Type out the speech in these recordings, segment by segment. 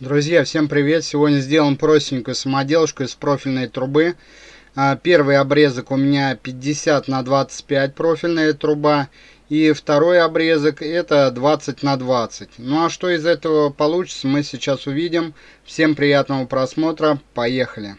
Друзья, всем привет! Сегодня сделаем простенькую самоделушку из профильной трубы. А, первый обрезок у меня 50 на 25 профильная труба. И второй обрезок это 20 на 20. Ну а что из этого получится, мы сейчас увидим. Всем приятного просмотра. Поехали!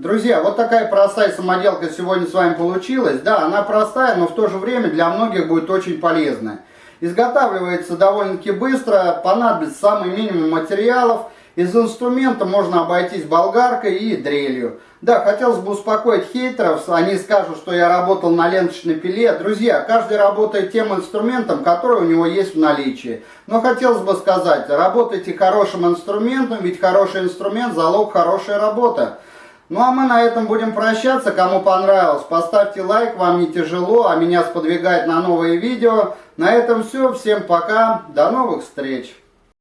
Друзья, вот такая простая самоделка сегодня с вами получилась. Да, она простая, но в то же время для многих будет очень полезная. Изготавливается довольно-таки быстро, понадобится самый минимум материалов. Из инструмента можно обойтись болгаркой и дрелью. Да, хотелось бы успокоить хейтеров, они скажут, что я работал на ленточной пиле. Друзья, каждый работает тем инструментом, который у него есть в наличии. Но хотелось бы сказать, работайте хорошим инструментом, ведь хороший инструмент – залог хорошей работы. Ну а мы на этом будем прощаться. Кому понравилось, поставьте лайк, вам не тяжело, а меня сподвигает на новые видео. На этом все. Всем пока. До новых встреч.